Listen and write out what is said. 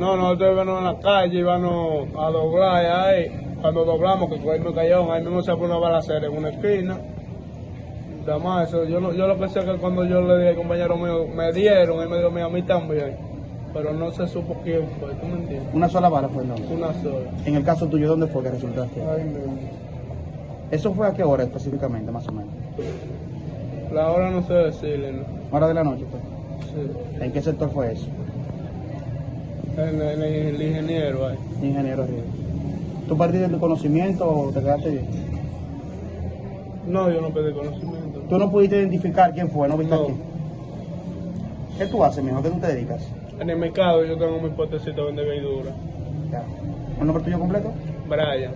No, nosotros íbamos en la calle, íbamos a doblar ahí. Cuando doblamos, que cogimos cayón, ahí mismo se fue una balacera en una esquina. Nada más eso, yo, no- yo lo que sé es que cuando yo le di al compañero mío, me dieron, él me dio a mí también. Pero no se supo quién fue, ¿tú me entiendes? Una sola bala fue entonces. Una sola. En el caso tuyo, ¿dónde fue que resultaste? Ay, mismo. ¿Eso fue a qué hora específicamente, más o menos? La hora no sé decirle, ¿no? Hora de la noche fue. Sí. ¿En qué sector fue eso? El, el- el ingeniero ahí. Ingeniero. ¿Tú partiste de tu conocimiento o te quedaste bien? No, yo no pedí conocimiento. ¿Tú no pudiste identificar quién fue? ¿No viste No. aquí? ¿Qué tú haces, mijo? ¿A ¿Qué tú te dedicas? En el mercado yo tengo mi potecito de vender verdura. Ya. ¿El nombre tuyo completo? Brian.